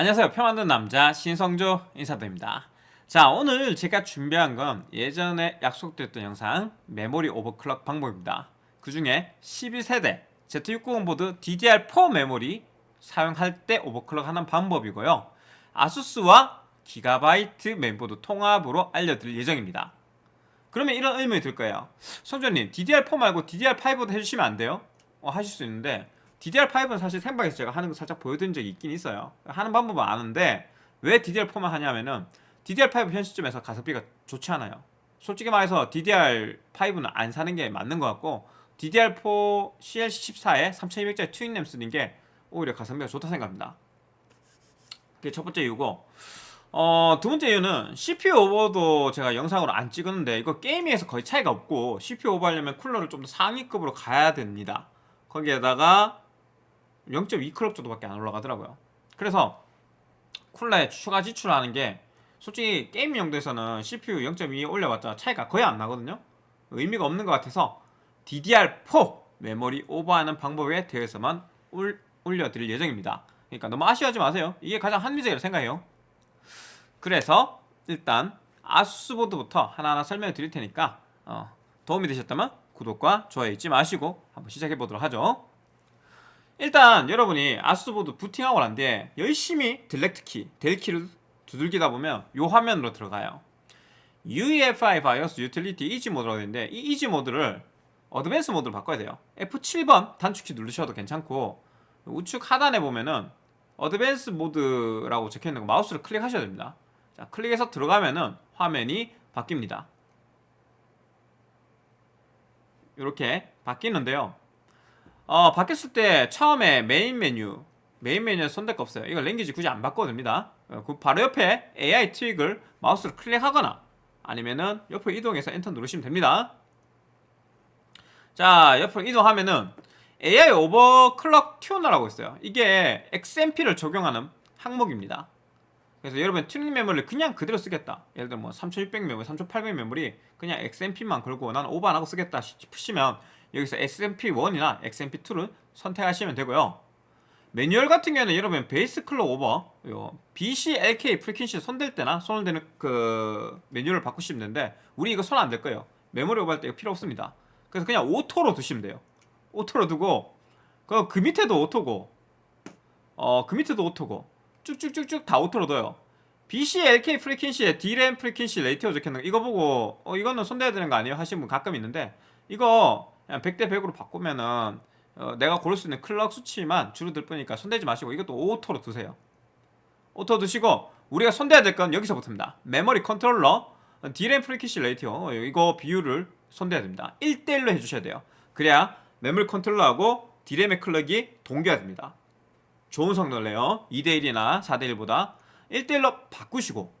안녕하세요. 표 만든 남자 신성조 인사드립니다. 자 오늘 제가 준비한 건 예전에 약속드렸던 영상 메모리 오버클럭 방법입니다. 그 중에 12세대 Z690 보드 DDR4 메모리 사용할 때 오버클럭 하는 방법이고요. 아수스와 기가바이트 멤버드 통합으로 알려드릴 예정입니다. 그러면 이런 의문이 들 거예요. 성조님 DDR4 말고 DDR5도 해주시면 안 돼요? 어, 하실 수 있는데 DDR5는 사실 생방에서 제가 하는 거 살짝 보여드린 적이 있긴 있어요. 하는 방법은 아는데 왜 DDR4만 하냐면은 DDR5 현 시점에서 가성비가 좋지 않아요. 솔직히 말해서 DDR5는 안 사는 게 맞는 것 같고 DDR4 CL14에 3200짜리 튜닝램 쓰는 게 오히려 가성비가 좋다 생각합니다. 그게 첫 번째 이유고 어, 두 번째 이유는 CPU 오버도 제가 영상으로 안 찍었는데 이거 게이밍에서 거의 차이가 없고 CPU 오버하려면 쿨러를 좀 더 상위급으로 가야 됩니다. 거기에다가 0.2클럽 정도밖에 안 올라가더라고요. 그래서 쿨러에 추가 지출하는 게 솔직히 게임 용도에서는 CPU 0.2 올려봤자 차이가 거의 안 나거든요. 의미가 없는 것 같아서 DDR4 메모리 오버하는 방법에 대해서만 올, 올려드릴 예정입니다. 그러니까 너무 아쉬워하지 마세요. 이게 가장 합리적이라고 생각해요. 그래서 일단 아수스보드부터 하나하나 설명을 드릴 테니까 어, 도움이 되셨다면 구독과 좋아요 잊지 마시고 한번 시작해 보도록 하죠. 일단 여러분이 아수스보드 부팅하고 난 뒤에 열심히 delete 키, del 키를 두들기다 보면 이 화면으로 들어가요. UEFI BIOS Utility Easy 모드라고 되는데 이 Easy 모드를 advanced 모드로 바꿔야 돼요. F7번 단축키 누르셔도 괜찮고 우측 하단에 보면은 advanced 모드라고 적혀있는 거 마우스를 클릭하셔야 됩니다. 자, 클릭해서 들어가면은 화면이 바뀝니다. 이렇게 바뀌는데요. 어, 바뀌었을 때 처음에 메인 메뉴 메인 메뉴에 손댈 거 없어요. 이거 language 굳이 안 바꿔도 됩니다. 어, 그 바로 옆에 AI 트윅을 마우스를 클릭하거나 아니면은 옆으로 이동해서 엔터 누르시면 됩니다. 자, 옆으로 이동하면은 AI 오버클럭 튜너라고 있어요. 이게 XMP를 적용하는 항목입니다. 그래서 여러분 튜닝 메모리를 그냥 그대로 쓰겠다. 예를 들어 뭐3600 메모리, 3800 메모리 그냥 XMP만 걸고 난 오버 안 하고 쓰겠다 싶으시면 여기서 XMP1이나 XMP2를 선택하시면 되고요. 매뉴얼 같은 경우에는 여러분 base clock 오버 요 BCLK frequency 손댈 때나 손을 대는 그 manual을 바꾸시면 되는데 우리 이거 손안댈 거예요. 메모리 오버할 때 이거 필요 없습니다. 그래서 그냥 auto로 두시면 돼요. auto로 두고 그, 그 밑에도 auto고 어 그 밑에도 auto고 쭉쭉쭉쭉 다 auto로 둬요. BCLK 프리퀸시에 D램 프리퀸시 레이티오 적혀있는 거 이거 보고 어 이거는 손대야 되는 거 아니에요? 하시는 분 가끔 있는데 이거 100대 100으로 바꾸면은 어, 내가 고를 수 있는 clock 수치만 줄어들 뿐이니까 손대지 마시고 이것도 auto로 두세요. auto 두시고 우리가 손대야 될 건 여기서부터입니다. 메모리 controller D램 frequency ratio 이거 비율을 손대야 됩니다. 1대1로 해주셔야 돼요. 그래야 메모리 controller하고 D램의 클럭이 동기화 됩니다. 좋은 성능을 내요. 2대1이나 4대1보다 1대1로 바꾸시고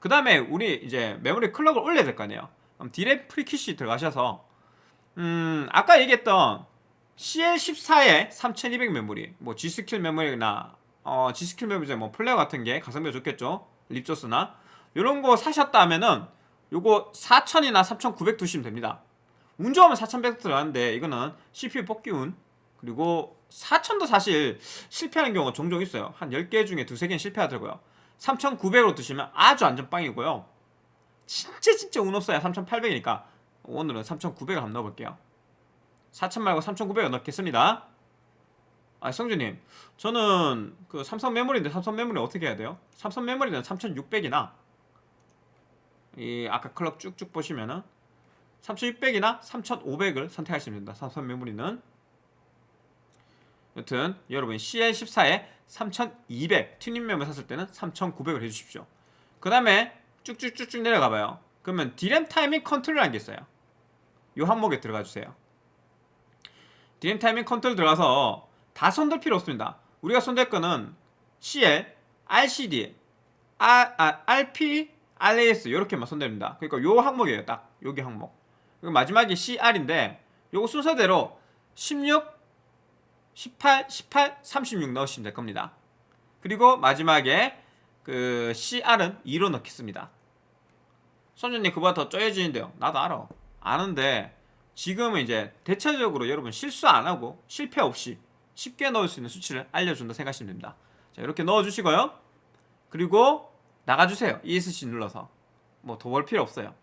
그 다음에 우리 이제 메모리 clock을 올려야 될 거 아니에요. 그럼 D램 frequency 들어가셔서 음 아까 얘기했던 CL14의 3200 메모리 뭐 G스킬 메모리나 어, G스킬 메모리 뭐 플레어 같은 게 가성비가 좋겠죠? 립조스나? 이런 거 사셨다 하면은 요거 4000이나 3900 두시면 됩니다. 운 좋으면 4100 들어가는데 이거는 CPU 뽑기운 그리고 4000도 사실 실패하는 경우가 종종 있어요. 한 10개 중에 두세 개는 실패하더라고요. 3900으로 두시면 아주 안전빵이고요. 진짜 진짜 운 없어야 3800이니까 오늘은 3900을 한번 넣어볼게요. 4000 말고 3900을 넣겠습니다. 아 성주님 저는 그 삼성 메모리인데 삼성 메모리 어떻게 해야 돼요? 삼성 메모리는 3600이나. 이 아까 clock 쭉쭉 보시면은 3600이나 3500을 선택하시면 됩니다. 삼성 메모리는. 여튼 여러분 CL14에 3200 튜닝 메모리 샀을 때는 3900을 해주십시오. 그 다음에 쭉쭉쭉쭉 내려가봐요 그러면 디램 타이밍 컨트롤이라는 게 있어요. 이 항목에 들어가 주세요. 디램 타이밍 컨트롤 들어가서 다 손댈 필요 없습니다. 우리가 손댈 거는 CL, RCD, R, 아, RP, RAS 이렇게만 손댑니다. 그러니까 요 항목이에요 딱. 여기 항목. 그리고 마지막이 CR인데 요거 순서대로 16, 18, 18, 36 넣으시면 될 겁니다. 그리고 마지막에 그 CR은 2로 넣겠습니다 선생님 그보다 더 쪼여지는데요. 나도 알아. 아는데 지금은 이제 대체적으로 여러분 실수 안 하고 실패 없이 쉽게 넣을 수 있는 수치를 알려준다 생각하시면 됩니다. 자 이렇게 넣어주시고요. 그리고 나가주세요. ESC 눌러서. 뭐 더 볼 필요 없어요.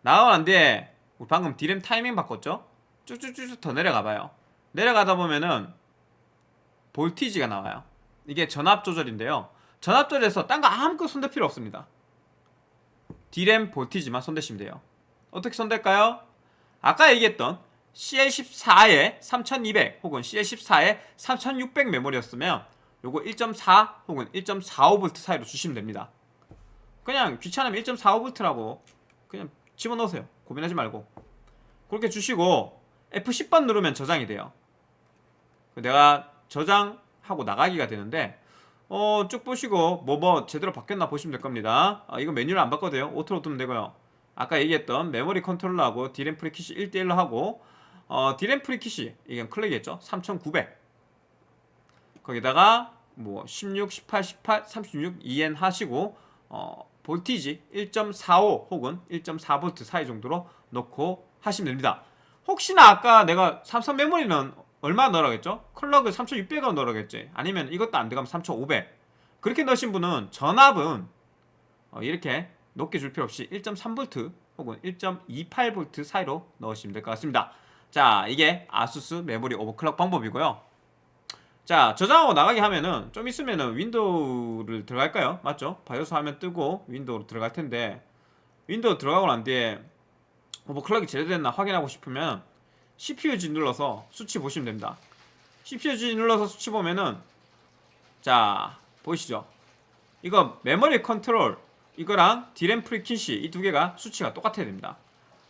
나가고 난 뒤에 우리 방금 디램 타이밍 바꿨죠? 쭉쭉쭉쭉 더 내려가봐요. 내려가다 보면은 볼티지가 나와요. 이게 전압 조절인데요. 전압 조절에서 딴 거 아무것도 손댈 필요 없습니다 디램 볼티지만 손대시면 돼요. 어떻게 손댈까요? 아까 얘기했던 CL14에 3200 혹은 CL14에 3600 메모리였으면 요거 1.4 혹은 1.45V 사이로 주시면 됩니다. 그냥 귀찮으면 1.45V라고 그냥 집어넣으세요. 고민하지 말고. 그렇게 주시고 F10번 누르면 저장이 돼요. 내가 저장하고 나가기가 되는데 어, 쭉 보시고 뭐뭐 제대로 바뀌었나 보시면 될 겁니다. 아, 이거 메뉴를 안 바꿔도 돼요. auto로 두면 되고요. 아까 얘기했던 메모리 controller하고 디램 frequency 1대1로 하고 어, 디램 frequency 이건 클릭했죠? 3900 거기다가 뭐 16, 18, 18, 36 2N 하시고 어, voltage 1.45 혹은 1.4V 사이 정도로 넣고 하시면 됩니다. 혹시나 아까 내가 삼성 메모리는 얼마 넣으라고 했죠? clock을 3600 넣으라고 했지 아니면 이것도 안 들어가면 3500 그렇게 넣으신 분은 전압은 어, 이렇게 높게 줄 필요 없이 1.3V 혹은 1.28V 사이로 넣으시면 될 것 같습니다 자 이게 아수스 메모리 overclock 방법이고요 자 저장하고 나가게 하면은 좀 있으면은 윈도우를 들어갈까요? 맞죠? BIOS 화면 뜨고 윈도우로 들어갈 텐데 윈도우 들어가고 난 뒤에 overclock이 제대로 됐나 확인하고 싶으면 CPU-Z 눌러서 수치 보시면 됩니다 CPU-Z 눌러서 수치 보면은 자 보이시죠? 이거 메모리 컨트롤 이거랑 디램 frequency 이 두 개가 수치가 똑같아야 됩니다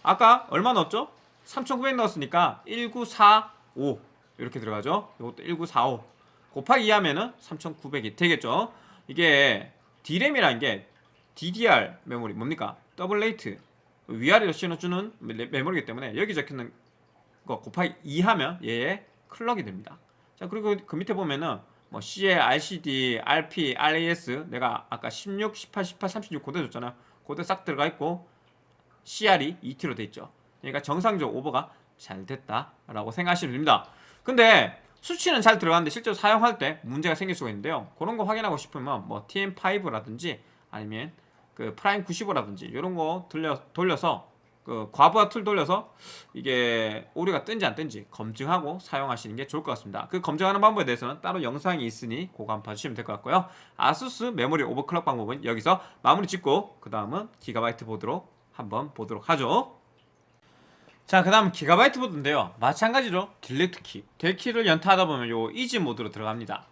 아까 얼마 넣었죠? 3900 넣었으니까 1945 이렇게 들어가죠 이것도 1945 곱하기 2 하면은 3900이 되겠죠 이게 디램이라는 게 DDR 메모리 뭡니까? double rate 위아래로 씌워주는 메모리이기 때문에 여기 적혀있는 거 곱하기 2 하면 얘의 clock이 됩니다. 자 그리고 그 밑에 보면은 뭐 CL, RCD, RP, RAS 내가 아까 16, 18, 18, 36 고대 줬잖아요 고대 싹 들어가 있고 CR이 2T로 돼 있죠. 그러니까 정상적 오버가 잘 됐다라고 생각하시면 됩니다. 근데 수치는 잘 들어가는데 실제로 사용할 때 문제가 생길 수가 있는데요. 그런 거 확인하고 싶으면 뭐 TM5라든지 아니면 그 프라임 95라든지 이런 거 돌려, 돌려서 그 과부하 tool 돌려서 이게 오류가 뜬지 안 뜬지 검증하고 사용하시는 게 좋을 것 같습니다 그 검증하는 방법에 대해서는 따로 영상이 있으니 그거 한번 봐주시면 될 것 같고요 아수스 메모리 overclock 방법은 여기서 마무리 짓고 그 다음은 기가바이트 보드로 한번 보도록 하죠 자, 그 다음 기가바이트 보드인데요. 마찬가지로 delete 키. del키를 연타하다 보면 요 easy mode로 들어갑니다.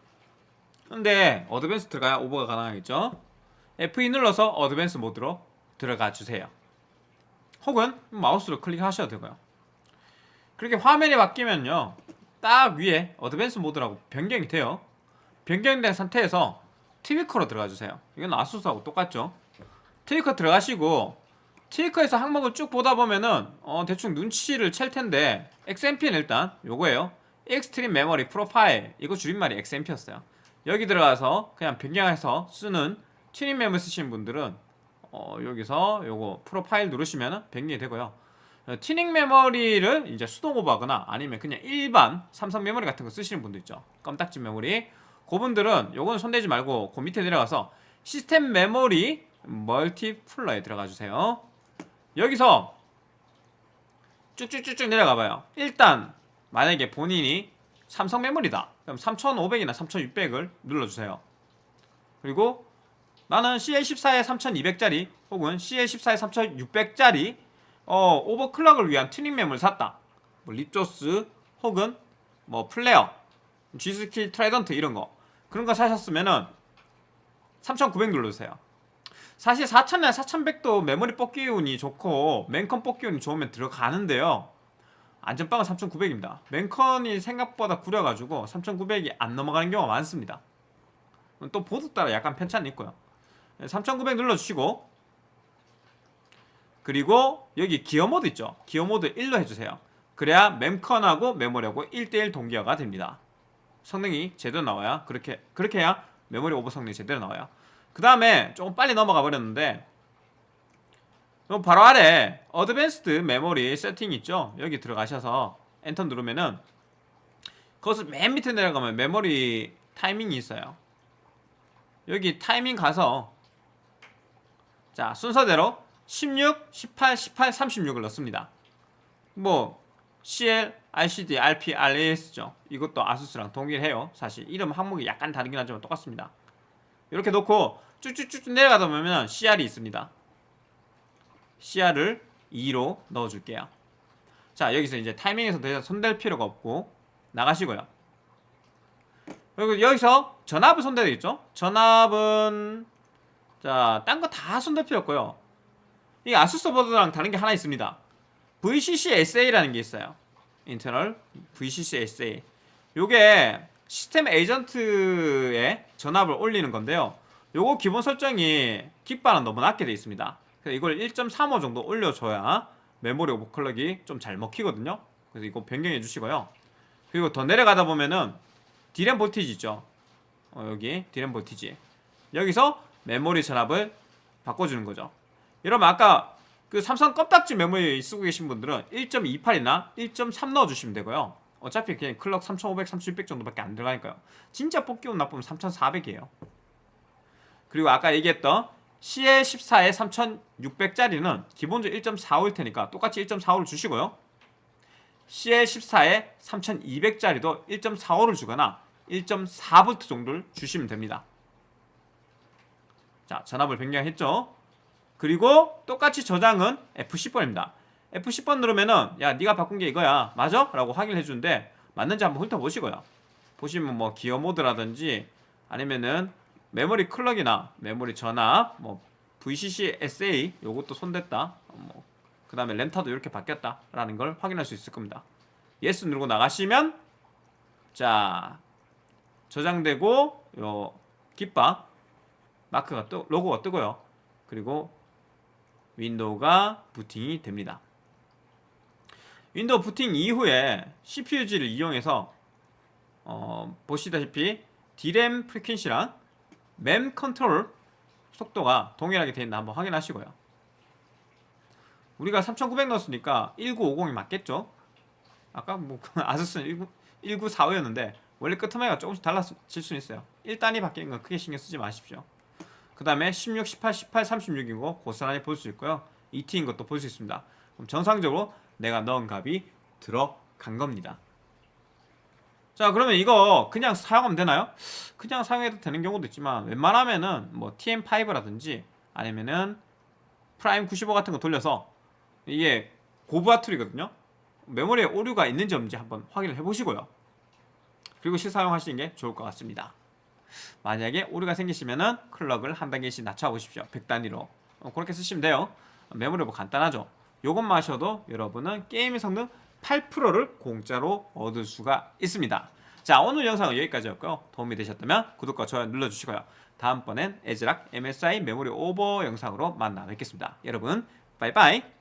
근데 advanced 들어가야 오버가 가능하겠죠? F2 눌러서 advanced mode로 들어가 주세요. 혹은 마우스로 클릭하셔도 되고요. 그렇게 화면이 바뀌면요. 딱 위에 advanced mode라고 변경이 돼요. 변경된 상태에서 Tweaker로 들어가 주세요. 이건 아수스하고 똑같죠? TV커 들어가시고 Tweaker에서 항목을 쭉 보다 보면은 어, 대충 눈치를 챌 텐데 XMP는 일단 요거예요 extreme memory profile 이거 줄임말이 XMP였어요 여기 들어가서 그냥 변경해서 쓰는 튜닝 메모리 쓰시는 분들은 어, 여기서 요거 프로파일 누르시면 변경이 되고요. 어, 튜닝 메모리를 이제 수동 오버하거나 아니면 그냥 일반 삼성 메모리 같은 거 쓰시는 분도 있죠. 껌딱지 메모리. 그분들은 요거는 손대지 말고 그 밑에 내려가서 시스템 메모리 multiplier에 들어가 주세요. 여기서 쭉쭉쭉쭉 내려가 봐요. 일단 만약에 본인이 삼성 메모리다. 그럼 3500이나 3600을 눌러주세요. 그리고 나는 CL14에 3200짜리 혹은 CL14에 3600짜리 어, 오버클럭을 위한 튜닝 메모리를 샀다. 뭐 립조스 혹은 뭐 플레어 G스킬 트라이던트 이런 거. 그런 거 사셨으면은 3900 눌러주세요. 사실 4000이나 4100도 메모리 뽑기 운이 좋고 멤컨 뽑기 운이 좋으면 들어가는데요. 안전빵은 3900입니다. 멤컨이 생각보다 구려가지고 3900이 안 넘어가는 경우가 많습니다. 또 보드 따라 약간 편차는 있고요 3900 눌러주시고. 그리고 여기 기어 모드 있죠? 기어 모드 1로 해주세요. 그래야 멤컨하고 메모리하고 1대1 동기화가 됩니다. 성능이 제대로 나와야 그렇게 그렇게 해야 메모리 오버 성능이 제대로 나와요. 그 다음에 조금 빨리 넘어가 버렸는데 바로 아래 advanced 메모리 세팅 있죠? 여기 들어가셔서 엔터 누르면은 그것을 맨 밑에 내려가면 메모리 타이밍이 있어요. 여기 타이밍 가서 자 순서대로 16, 18, 18, 36을 넣습니다. 뭐 CL, RCD, RP, RAS죠. 이것도 아수스랑 동일해요. 사실 이름 항목이 약간 다르긴 하지만 똑같습니다. 이렇게 놓고 쭉쭉쭉 내려가다 보면 CR이 있습니다. CR을 2로 넣어줄게요. 자 여기서 이제 타이밍에서 더 이상 손댈 필요가 없고 나가시고요. 그리고 여기서 전압을 손대야 되겠죠? 전압은 자, 딴 거다 손댈 필요 없고요. 이 아수스 보드랑 다른 게 하나 있습니다. VCC SA라는 게 있어요. 인터널 VCC SA. 요게 시스템 에이전트에 전압을 올리는 건데요. 요거 기본 설정이 깃바는 너무 낮게 되어 있습니다. 그래서 이걸 1.35 정도 올려줘야 메모리 오버클럭이 좀 잘 먹히거든요. 그래서 이거 변경해 주시고요. 그리고 더 내려가다 보면은 디램 voltage 있죠. 어, 여기 디램 voltage. 여기서 메모리 전압을 바꿔주는 거죠. 이러면 아까 그 삼성 껌딱지 메모리 쓰고 계신 분들은 1.28이나 1.3 넣어주시면 되고요. 어차피 그냥 클럭 3500, 3600 정도밖에 안 들어가니까요. 진짜 뽑기 운 나쁘면 3400이에요. 그리고 아까 얘기했던 CL14에 3600짜리는 기본적으로 1.45일 테니까 똑같이 1.45를 주시고요. CL14에 3200짜리도 1.45를 주거나 1.4V 정도를 주시면 됩니다. 자, 전압을 변경했죠. 그리고 똑같이 저장은 F10번입니다. F10번 누르면은 야, 네가 바꾼 게 이거야. 맞아? 라고 확인해 주는데 맞는지 한번 훑어 보시고요. 보시면 뭐 기어 모드라든지 아니면은 메모리 클럭이나 메모리 전압, 뭐 VCC SA 요것도 손댔다. 뭐 그다음에 램타도 이렇게 바뀌었다라는 걸 확인할 수 있을 겁니다. yes 누르고 나가시면 자 저장되고 요 깃바 마크가 뜨 로고가 뜨고요. 그리고 윈도우가 부팅이 됩니다. 윈도우 부팅 이후에 CPU-Z를 이용해서 어, 보시다시피 D램 frequency랑 램 컨트롤 속도가 동일하게 되어 있나 한번 확인하시고요. 우리가 3900 넣었으니까 1950이 맞겠죠? 아까 뭐 아수스는 19, 1945였는데 원래 끄트머리가 조금씩 달라질 수는 있어요. 1단이 바뀌는 건 크게 신경 쓰지 마십시오. 그 다음에 16, 18, 18, 36인 거 고스란히 볼 수 있고요. 2T인 것도 볼 수 있습니다. 그럼 정상적으로 내가 넣은 값이 들어간 겁니다. 자 그러면 이거 그냥 사용하면 되나요? 그냥 사용해도 되는 경우도 있지만 웬만하면은 뭐 TM5라든지 아니면은 프라임 95 같은 거 돌려서 이게 고부하 툴이거든요 메모리에 오류가 있는지 없는지 한번 확인을 해보시고요 그리고 실사용하시는 게 좋을 것 같습니다 만약에 오류가 생기시면은 클럭을 한 단계씩 낮춰보십시오. 100단위로. 어, 그렇게 쓰시면 돼요. 메모리 뭐 간단하죠. 요것만 하셔도 여러분은 게임의 성능 8%를 공짜로 얻을 수가 있습니다. 자 오늘 영상은 여기까지였고요. 도움이 되셨다면 구독과 좋아요 눌러주시고요. 다음번엔 애즈락 MSI 메모리 오버 영상으로 만나 뵙겠습니다. 여러분 빠이빠이